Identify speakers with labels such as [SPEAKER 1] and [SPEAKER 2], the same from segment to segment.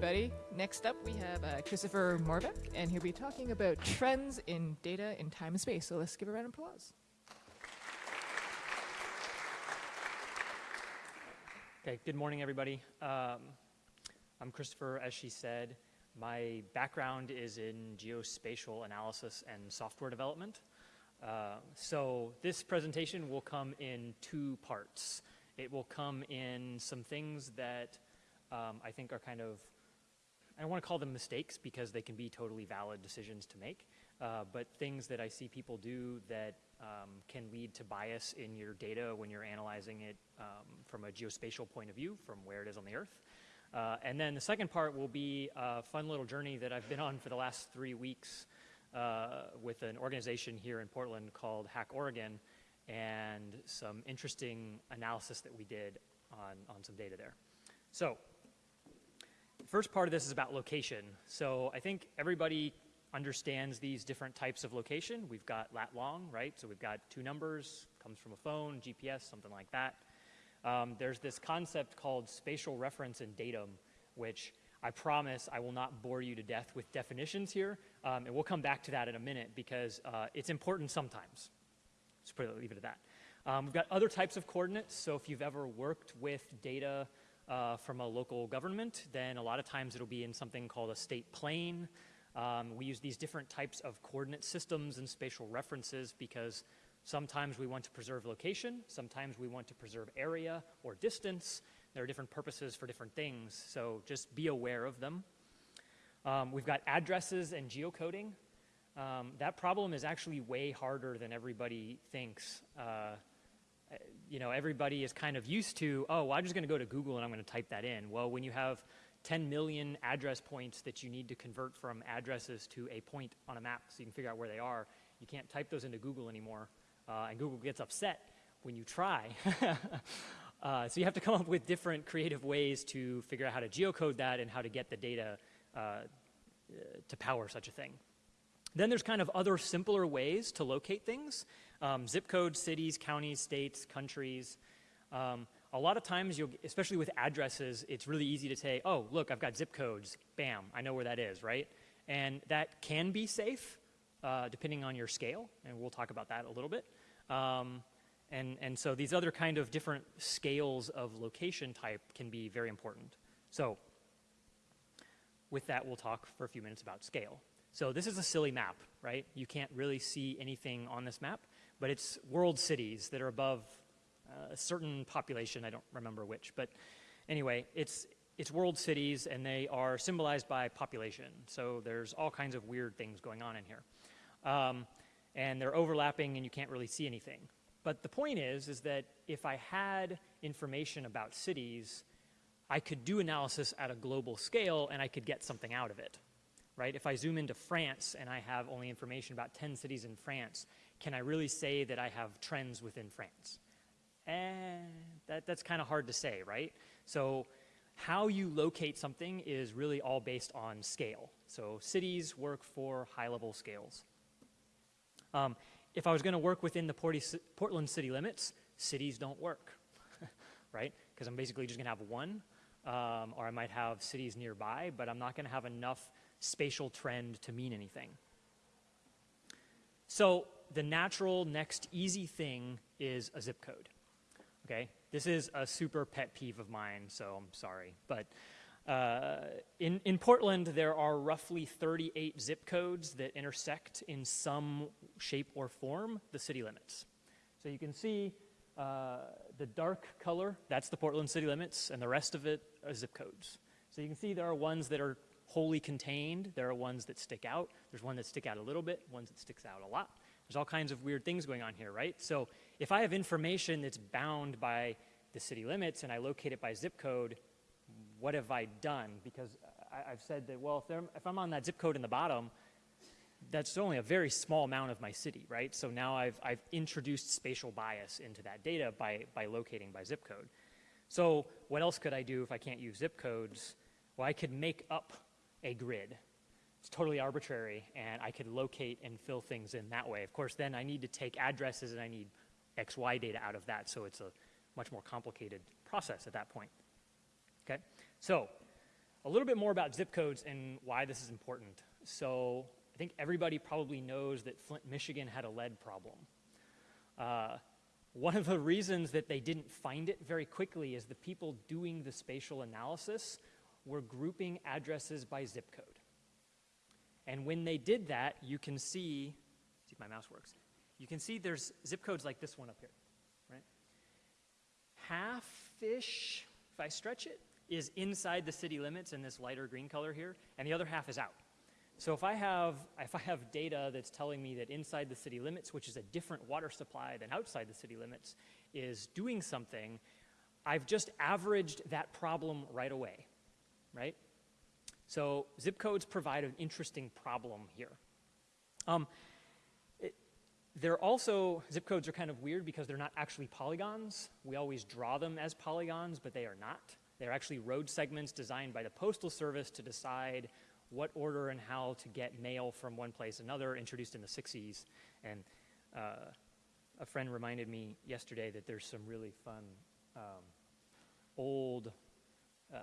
[SPEAKER 1] everybody. Next up, we have uh, Christopher Morbeck, and he'll be talking about trends in data in time and space. So let's give a round of applause.
[SPEAKER 2] Okay, good morning, everybody. Um, I'm Christopher, as she said. My background is in geospatial analysis and software development. Uh, so this presentation will come in two parts. It will come in some things that um, I think are kind of, I don't want to call them mistakes because they can be totally valid decisions to make, uh, but things that I see people do that um, can lead to bias in your data when you're analyzing it um, from a geospatial point of view, from where it is on the Earth. Uh, and then the second part will be a fun little journey that I've been on for the last three weeks uh, with an organization here in Portland called Hack Oregon and some interesting analysis that we did on, on some data there. So first part of this is about location. So I think everybody understands these different types of location. We've got lat long, right? So we've got two numbers, comes from a phone, GPS, something like that. Um, there's this concept called spatial reference and datum, which I promise I will not bore you to death with definitions here, um, and we'll come back to that in a minute because uh, it's important sometimes. Just leave it at that. Um, we've got other types of coordinates, so if you've ever worked with data uh, from a local government, then a lot of times it'll be in something called a state plane. Um, we use these different types of coordinate systems and spatial references because sometimes we want to preserve location, sometimes we want to preserve area or distance. There are different purposes for different things, so just be aware of them. Um, we've got addresses and geocoding. Um, that problem is actually way harder than everybody thinks. Uh, you know, everybody is kind of used to, oh, well, I'm just going to go to Google and I'm going to type that in. Well, when you have 10 million address points that you need to convert from addresses to a point on a map so you can figure out where they are, you can't type those into Google anymore. Uh, and Google gets upset when you try. uh, so you have to come up with different creative ways to figure out how to geocode that and how to get the data uh, to power such a thing. Then there's kind of other simpler ways to locate things um, zip codes, cities, counties, states, countries. Um, a lot of times, especially with addresses, it's really easy to say, oh, look, I've got zip codes. Bam, I know where that is, right? And that can be safe uh, depending on your scale, and we'll talk about that a little bit. Um, and, and so these other kind of different scales of location type can be very important. So with that, we'll talk for a few minutes about scale. So this is a silly map, right? You can't really see anything on this map but it's world cities that are above uh, a certain population. I don't remember which, but anyway, it's it's world cities, and they are symbolized by population. So there's all kinds of weird things going on in here, um, and they're overlapping, and you can't really see anything. But the point is, is that if I had information about cities, I could do analysis at a global scale, and I could get something out of it right? If I zoom into France and I have only information about 10 cities in France, can I really say that I have trends within France? Eh, that, that's kind of hard to say, right? So how you locate something is really all based on scale. So cities work for high-level scales. Um, if I was going to work within the Portland city limits, cities don't work, right? Because I'm basically just going to have one, um, or I might have cities nearby, but I'm not going to have enough spatial trend to mean anything. So the natural next easy thing is a zip code. Okay, this is a super pet peeve of mine, so I'm sorry. But uh, in, in Portland, there are roughly 38 zip codes that intersect in some shape or form the city limits. So you can see uh, the dark color, that's the Portland city limits, and the rest of it are zip codes. So you can see there are ones that are wholly contained. There are ones that stick out. There's one that stick out a little bit, ones that sticks out a lot. There's all kinds of weird things going on here, right? So if I have information that's bound by the city limits and I locate it by zip code, what have I done? Because I, have said that, well, if, if I'm on that zip code in the bottom, that's only a very small amount of my city, right? So now I've, I've introduced spatial bias into that data by, by locating by zip code. So what else could I do if I can't use zip codes? Well, I could make up a grid it's totally arbitrary, and I could locate and fill things in that way. Of course, then I need to take addresses and I need XY data out of that, so it's a much more complicated process at that point. Okay, so a little bit more about zip codes and why this is important. So I think everybody probably knows that Flint, Michigan had a lead problem. Uh, one of the reasons that they didn't find it very quickly is the people doing the spatial analysis were grouping addresses by zip code. And when they did that, you can see, see if my mouse works, you can see there's zip codes like this one up here, right? Half-ish, if I stretch it, is inside the city limits in this lighter green color here, and the other half is out. So if I have if I have data that's telling me that inside the city limits, which is a different water supply than outside the city limits, is doing something, I've just averaged that problem right away, right? So zip codes provide an interesting problem here. Um, they're also, zip codes are kind of weird because they're not actually polygons. We always draw them as polygons, but they are not. They're actually road segments designed by the Postal Service to decide what order and how to get mail from one place another, introduced in the 60s. And uh, a friend reminded me yesterday that there's some really fun um, old uh,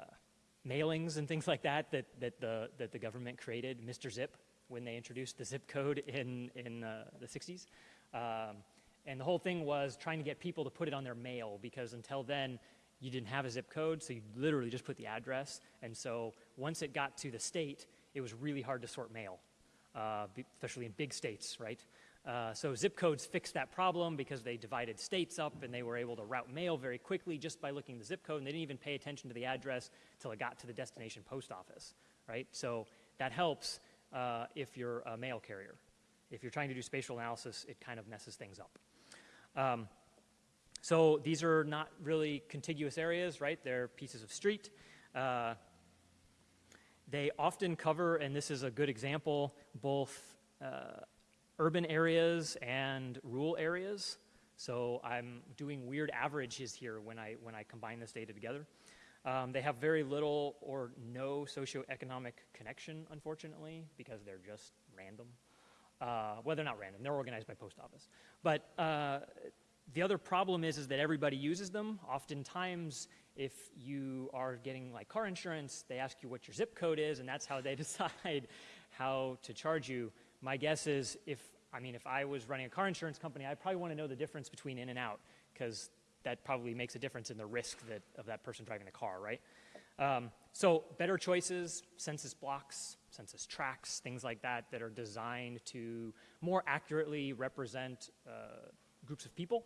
[SPEAKER 2] mailings and things like that that, that, the, that the government created, Mr. Zip, when they introduced the zip code in, in uh, the 60s. Um, and the whole thing was trying to get people to put it on their mail because until then, you didn't have a zip code, so you literally just put the address. And so once it got to the state, it was really hard to sort mail, uh, especially in big states, right? Uh, so zip codes fixed that problem because they divided states up and they were able to route mail very quickly just by looking at the zip code and they didn't even pay attention to the address until it got to the destination post office, right? So that helps uh, if you're a mail carrier. If you're trying to do spatial analysis, it kind of messes things up. Um, so these are not really contiguous areas, right? They're pieces of street. Uh, they often cover, and this is a good example, both uh, urban areas and rural areas. So I'm doing weird averages here when I, when I combine this data together. Um, they have very little or no socioeconomic connection, unfortunately, because they're just random. Uh, well, they're not random. They're organized by post office. But uh, the other problem is, is that everybody uses them. Oftentimes, if you are getting like car insurance, they ask you what your zip code is, and that's how they decide how to charge you. My guess is if, I mean, if I was running a car insurance company, I'd probably want to know the difference between in and out because that probably makes a difference in the risk that, of that person driving the car, right? Um, so better choices, census blocks, census tracts, things like that that are designed to more accurately represent uh, groups of people.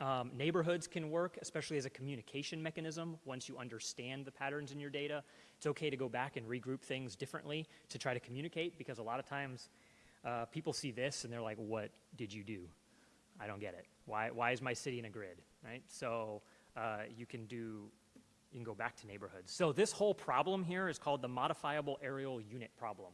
[SPEAKER 2] Um, neighborhoods can work, especially as a communication mechanism. Once you understand the patterns in your data, it's okay to go back and regroup things differently to try to communicate because a lot of times uh, people see this and they're like, what did you do? I don't get it. Why, why is my city in a grid, right? So uh, you can do, you can go back to neighborhoods. So this whole problem here is called the modifiable areal unit problem,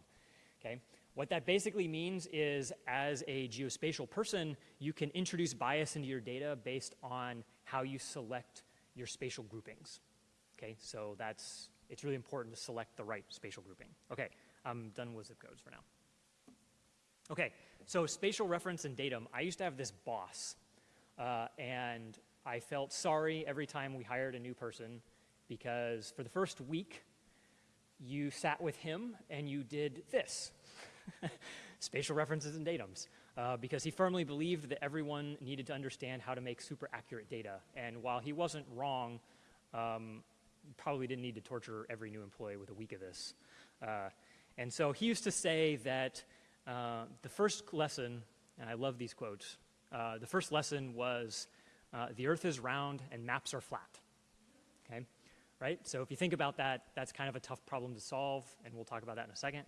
[SPEAKER 2] okay? What that basically means is as a geospatial person, you can introduce bias into your data based on how you select your spatial groupings. Okay, so that's, it's really important to select the right spatial grouping. Okay, I'm done with zip codes for now. Okay, so spatial reference and datum. I used to have this boss, uh, and I felt sorry every time we hired a new person because for the first week, you sat with him and you did this. spatial references and datums, uh, because he firmly believed that everyone needed to understand how to make super accurate data. And while he wasn't wrong, um, probably didn't need to torture every new employee with a week of this. Uh, and so he used to say that uh, the first lesson, and I love these quotes, uh, the first lesson was uh, the earth is round and maps are flat. Okay? Right? So if you think about that, that's kind of a tough problem to solve, and we'll talk about that in a second.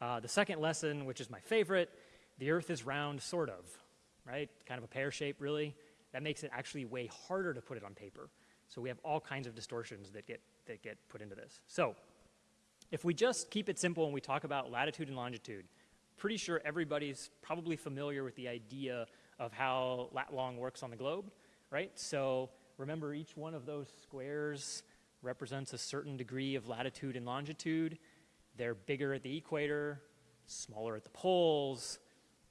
[SPEAKER 2] Uh, the second lesson, which is my favorite, the earth is round, sort of, right? Kind of a pear shape, really. That makes it actually way harder to put it on paper. So we have all kinds of distortions that get, that get put into this. So if we just keep it simple and we talk about latitude and longitude, pretty sure everybody's probably familiar with the idea of how lat long works on the globe, right? So remember each one of those squares represents a certain degree of latitude and longitude. They're bigger at the equator, smaller at the poles.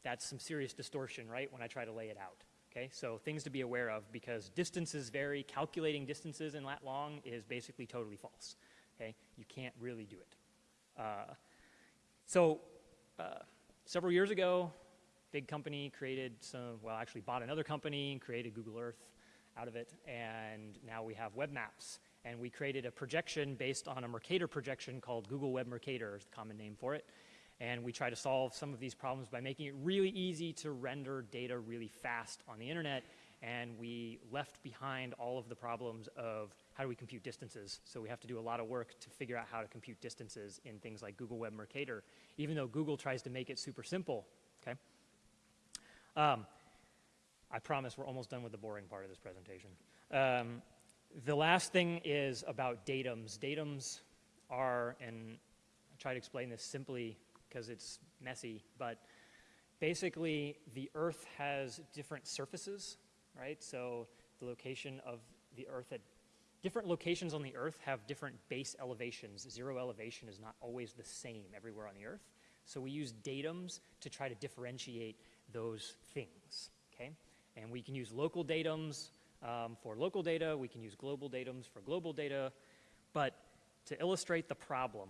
[SPEAKER 2] That's some serious distortion, right, when I try to lay it out. Okay, so things to be aware of because distances vary. Calculating distances in lat long is basically totally false. Okay, you can't really do it. Uh, so uh, several years ago, big company created some, well, actually bought another company and created Google Earth out of it, and now we have web maps. And we created a projection based on a Mercator projection called Google Web Mercator, is the common name for it. And we try to solve some of these problems by making it really easy to render data really fast on the internet. And we left behind all of the problems of how do we compute distances. So we have to do a lot of work to figure out how to compute distances in things like Google Web Mercator, even though Google tries to make it super simple, okay? Um, I promise we're almost done with the boring part of this presentation. Um, the last thing is about datums. Datums are, and I try to explain this simply because it's messy, but basically the Earth has different surfaces, right? So the location of the Earth at different locations on the Earth have different base elevations. Zero elevation is not always the same everywhere on the Earth. So we use datums to try to differentiate those things, okay? And we can use local datums um, for local data, we can use global datums for global data, but to illustrate the problem,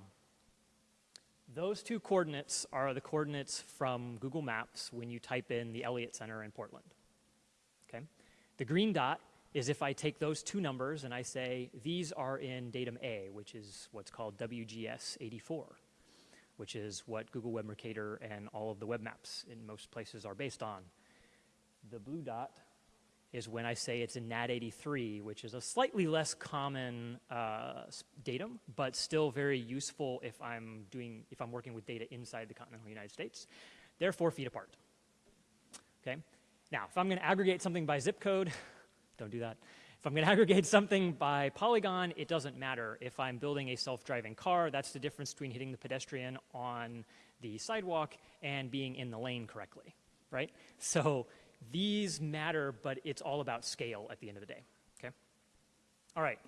[SPEAKER 2] those two coordinates are the coordinates from Google Maps when you type in the Elliott Center in Portland. Okay? The green dot is if I take those two numbers and I say these are in datum A, which is what's called WGS 84, which is what Google Web Mercator and all of the web maps in most places are based on. The blue dot is when I say it's a NAD83, which is a slightly less common uh, datum, but still very useful if I'm doing if I'm working with data inside the continental United States. They're four feet apart. Okay. Now, if I'm going to aggregate something by zip code, don't do that. If I'm going to aggregate something by polygon, it doesn't matter. If I'm building a self-driving car, that's the difference between hitting the pedestrian on the sidewalk and being in the lane correctly, right? So these matter, but it's all about scale at the end of the day. Okay? All right.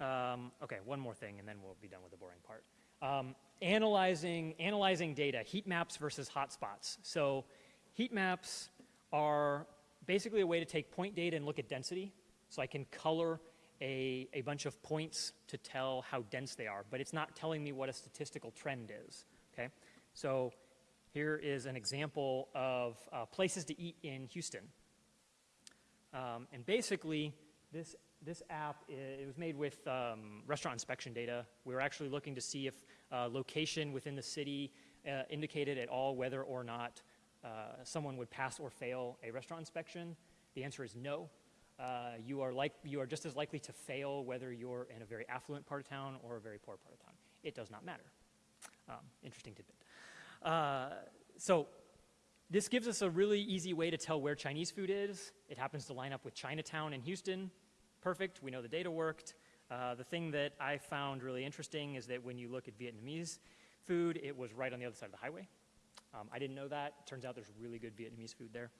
[SPEAKER 2] Um, okay, one more thing, and then we'll be done with the boring part. Um, analyzing, analyzing data, heat maps versus hotspots. So heat maps are basically a way to take point data and look at density. So I can color a, a bunch of points to tell how dense they are, but it's not telling me what a statistical trend is. Okay? So here is an example of uh, places to eat in Houston. Um, and basically, this, this app, it was made with um, restaurant inspection data. We were actually looking to see if uh, location within the city uh, indicated at all whether or not uh, someone would pass or fail a restaurant inspection. The answer is no. Uh, you, are like, you are just as likely to fail whether you're in a very affluent part of town or a very poor part of town. It does not matter. Um, interesting tidbit. Uh, so this gives us a really easy way to tell where Chinese food is. It happens to line up with Chinatown in Houston. Perfect. We know the data worked. Uh, the thing that I found really interesting is that when you look at Vietnamese food, it was right on the other side of the highway. Um, I didn't know that. Turns out there's really good Vietnamese food there.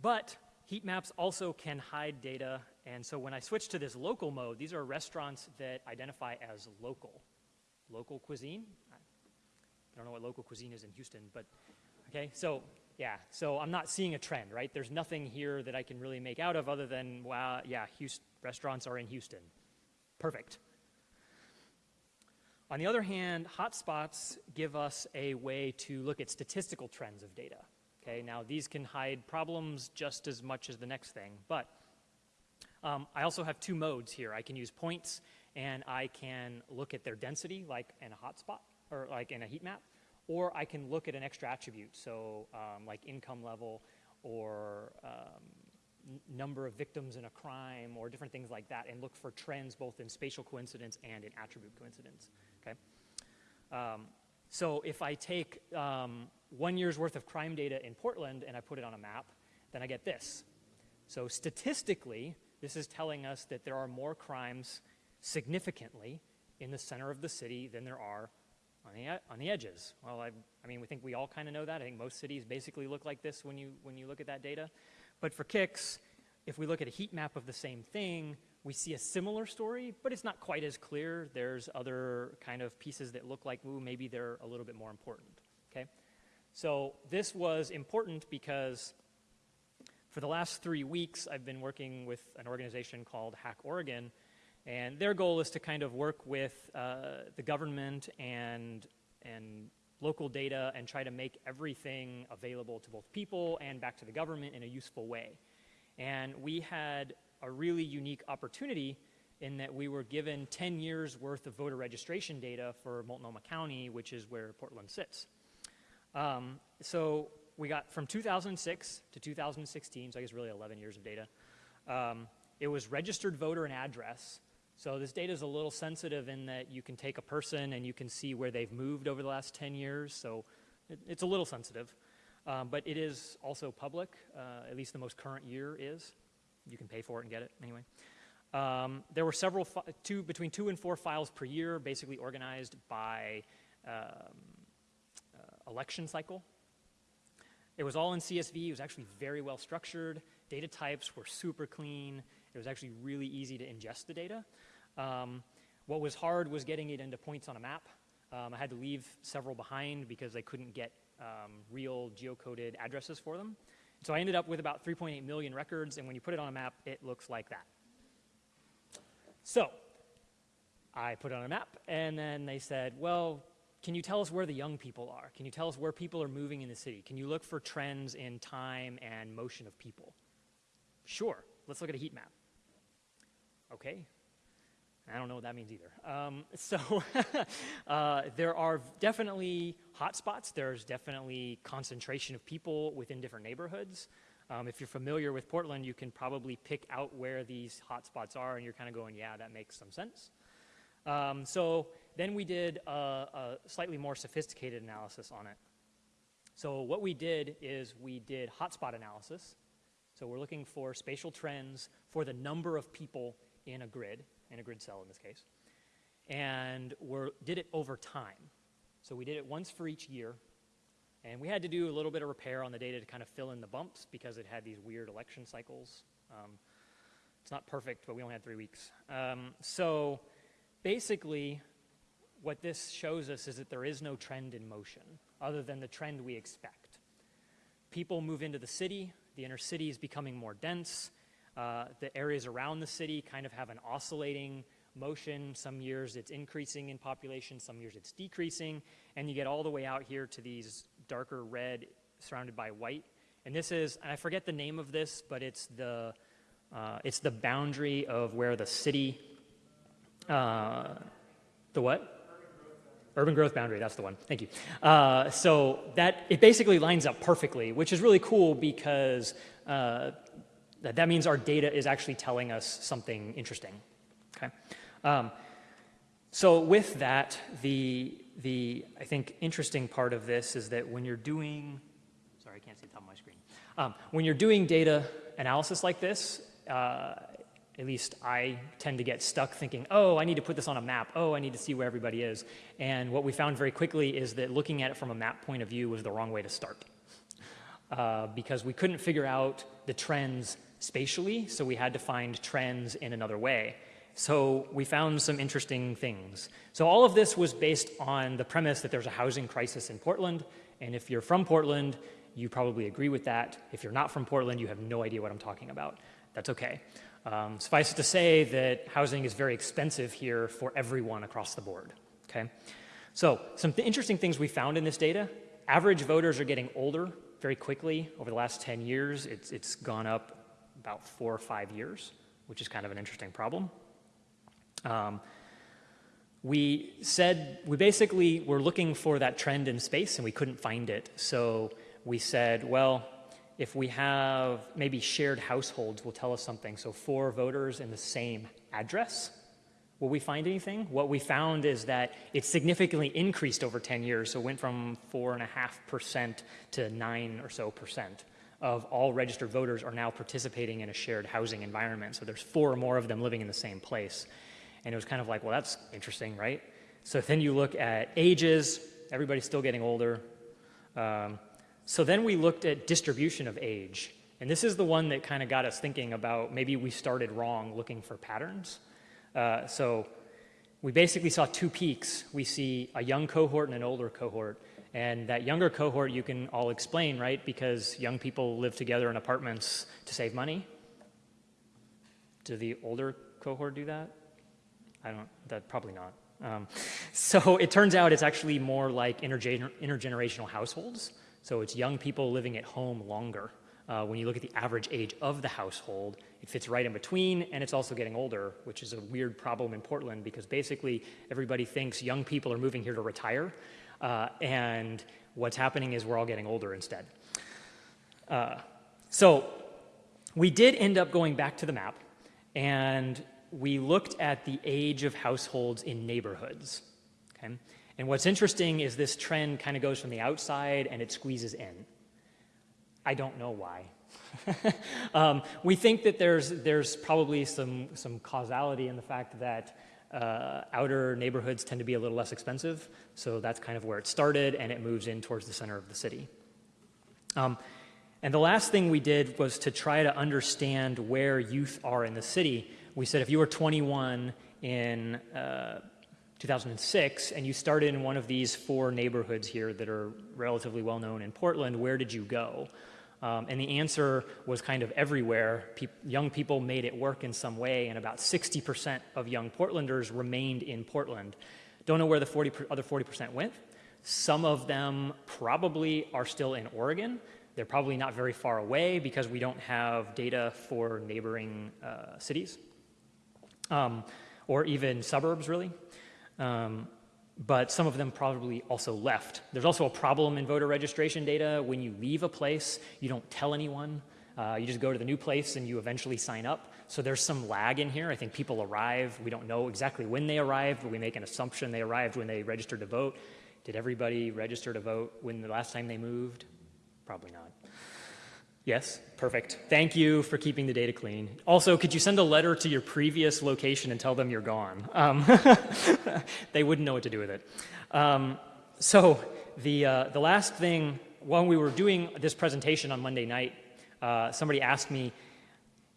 [SPEAKER 2] But heat maps also can hide data. And so when I switch to this local mode, these are restaurants that identify as local. Local cuisine, I don't know what local cuisine is in Houston, but okay, so yeah, so I'm not seeing a trend, right? There's nothing here that I can really make out of other than, wow, yeah, Houston, restaurants are in Houston. Perfect. On the other hand, hotspots give us a way to look at statistical trends of data. Okay, now these can hide problems just as much as the next thing, but um, I also have two modes here. I can use points and I can look at their density, like in a hotspot, or like in a heat map, or I can look at an extra attribute, so um, like income level or um, number of victims in a crime or different things like that and look for trends both in spatial coincidence and in attribute coincidence, okay? Um, so if I take um, one year's worth of crime data in Portland and I put it on a map, then I get this. So statistically, this is telling us that there are more crimes significantly in the center of the city than there are on the, on the edges. Well, I, I mean, we think we all kind of know that. I think most cities basically look like this when you, when you look at that data. But for kicks, if we look at a heat map of the same thing, we see a similar story, but it's not quite as clear. There's other kind of pieces that look like, ooh, maybe they're a little bit more important, okay? So this was important because for the last three weeks, I've been working with an organization called Hack Oregon, And their goal is to kind of work with uh, the government and, and local data and try to make everything available to both people and back to the government in a useful way. And we had a really unique opportunity in that we were given 10 years worth of voter registration data for Multnomah County, which is where Portland sits. Um, so we got from 2006 to 2016, so I guess really 11 years of data. Um, it was registered voter and address. So this data is a little sensitive in that you can take a person and you can see where they've moved over the last 10 years. So it, it's a little sensitive. Um, but it is also public, uh, at least the most current year is. You can pay for it and get it anyway. Um, there were several, two, between two and four files per year, basically organized by um, uh, election cycle. It was all in CSV. It was actually very well structured. Data types were super clean. It was actually really easy to ingest the data. Um, what was hard was getting it into points on a map. Um, I had to leave several behind because I couldn't get um, real geocoded addresses for them. So I ended up with about 3.8 million records, and when you put it on a map, it looks like that. So I put it on a map, and then they said, well, can you tell us where the young people are? Can you tell us where people are moving in the city? Can you look for trends in time and motion of people? Sure, let's look at a heat map. Okay, I don't know what that means either. Um, so uh, there are definitely hotspots. There's definitely concentration of people within different neighborhoods. Um, if you're familiar with Portland, you can probably pick out where these hotspots are, and you're kind of going, yeah, that makes some sense. Um, so then we did a, a slightly more sophisticated analysis on it. So what we did is we did hotspot analysis. So we're looking for spatial trends for the number of people in a grid, in a grid cell in this case. And we did it over time. So we did it once for each year. And we had to do a little bit of repair on the data to kind of fill in the bumps because it had these weird election cycles. Um, it's not perfect, but we only had three weeks. Um, so basically, what this shows us is that there is no trend in motion other than the trend we expect. People move into the city, the inner city is becoming more dense, uh, the areas around the city kind of have an oscillating motion. Some years it's increasing in population, some years it's decreasing, and you get all the way out here to these darker red surrounded by white. And this is, and I forget the name of this, but it's the, uh, it's the boundary of where the city, uh, the what? Urban growth boundary, that's the one. Thank you. Uh, so that it basically lines up perfectly, which is really cool because uh, that, that means our data is actually telling us something interesting. Okay. Um, so with that, the the I think interesting part of this is that when you're doing, sorry, I can't see the top of my screen. Um, when you're doing data analysis like this, uh, at least I tend to get stuck thinking, oh, I need to put this on a map. Oh, I need to see where everybody is. And what we found very quickly is that looking at it from a map point of view was the wrong way to start. Uh, because we couldn't figure out the trends spatially, so we had to find trends in another way. So we found some interesting things. So all of this was based on the premise that there's a housing crisis in Portland, and if you're from Portland, you probably agree with that. If you're not from Portland, you have no idea what I'm talking about. That's okay. Um, suffice it to say that housing is very expensive here for everyone across the board, okay? So some th interesting things we found in this data. Average voters are getting older very quickly. Over the last 10 years, it's, it's gone up about four or five years, which is kind of an interesting problem. Um, we said, we basically were looking for that trend in space and we couldn't find it. So we said, well, if we have maybe shared households will tell us something. So four voters in the same address, will we find anything? What we found is that it significantly increased over 10 years. So it went from four and a half percent to nine or so percent of all registered voters are now participating in a shared housing environment. So there's four or more of them living in the same place. And it was kind of like, well, that's interesting, right? So then you look at ages, everybody's still getting older. Um, so then we looked at distribution of age. And this is the one that kind of got us thinking about maybe we started wrong looking for patterns. Uh, so we basically saw two peaks. We see a young cohort and an older cohort. And that younger cohort you can all explain, right? Because young people live together in apartments to save money. Do the older cohort do that? I don't, that probably not. Um, so it turns out it's actually more like intergener intergenerational households. So it's young people living at home longer. Uh, when you look at the average age of the household, it fits right in between, and it's also getting older, which is a weird problem in Portland because basically everybody thinks young people are moving here to retire, uh, and what's happening is we're all getting older instead. Uh, so we did end up going back to the map, and we looked at the age of households in neighborhoods. Okay? And what's interesting is this trend kind of goes from the outside and it squeezes in. I don't know why. um, we think that there's, there's probably some, some causality in the fact that uh, outer neighborhoods tend to be a little less expensive, so that's kind of where it started, and it moves in towards the center of the city. Um, and the last thing we did was to try to understand where youth are in the city. We said if you were 21 in uh, 2006 and you started in one of these four neighborhoods here that are relatively well known in Portland, where did you go? Um, and the answer was kind of everywhere. Pe young people made it work in some way, and about 60% of young Portlanders remained in Portland. Don't know where the 40 other 40% went. Some of them probably are still in Oregon. They're probably not very far away because we don't have data for neighboring uh, cities um, or even suburbs, really. Um, but some of them probably also left. There's also a problem in voter registration data. When you leave a place, you don't tell anyone. Uh, you just go to the new place and you eventually sign up. So there's some lag in here. I think people arrive. We don't know exactly when they arrived, but we make an assumption they arrived when they registered to vote. Did everybody register to vote when the last time they moved? Probably not. Yes, perfect. Thank you for keeping the data clean. Also, could you send a letter to your previous location and tell them you're gone? Um, they wouldn't know what to do with it. Um, so the, uh, the last thing, when we were doing this presentation on Monday night, uh, somebody asked me,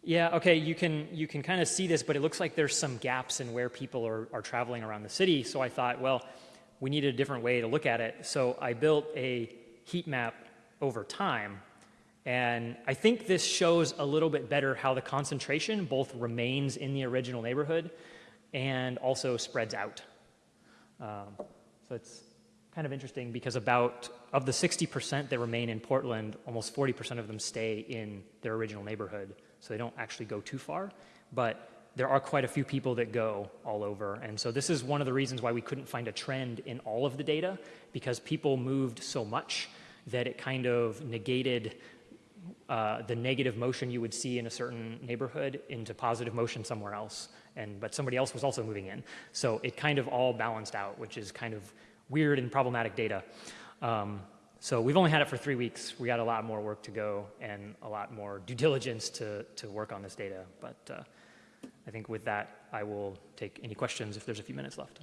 [SPEAKER 2] yeah, okay, you can, you can kind of see this, but it looks like there's some gaps in where people are, are traveling around the city. So I thought, well, we need a different way to look at it. So I built a heat map over time and I think this shows a little bit better how the concentration both remains in the original neighborhood and also spreads out. Um, so it's kind of interesting because about, of the 60% that remain in Portland, almost 40% of them stay in their original neighborhood. So they don't actually go too far, but there are quite a few people that go all over. And so this is one of the reasons why we couldn't find a trend in all of the data because people moved so much that it kind of negated uh, the negative motion you would see in a certain neighborhood into positive motion somewhere else. And, but somebody else was also moving in. So it kind of all balanced out, which is kind of weird and problematic data. Um, so we've only had it for three weeks. We got a lot more work to go and a lot more due diligence to, to work on this data. But uh, I think with that, I will take any questions if there's a few minutes left.